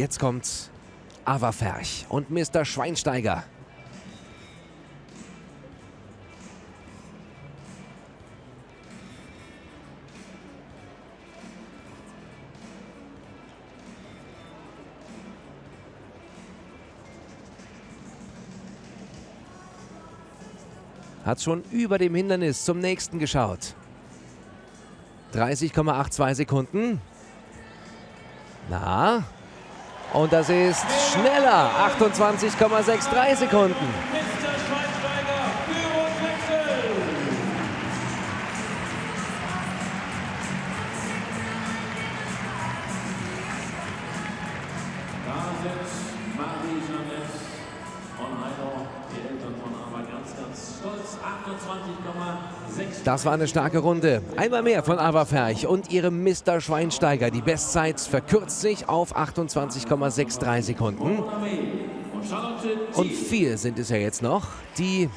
Jetzt kommt Ava Ferch und Mr. Schweinsteiger. Hat schon über dem Hindernis zum nächsten geschaut. 30,82 Sekunden. Na? Und das ist schneller. 28,63 Sekunden. Sind Marie-Jeanette von Heidau, die Eltern von Ava ganz, ganz stolz. 28,6. Das war eine starke Runde. Einmal mehr von Ava Ferch und ihrem Mr. Schweinsteiger. Die Bestzeit verkürzt sich auf 28,63 Sekunden. Und vier sind es ja jetzt noch, die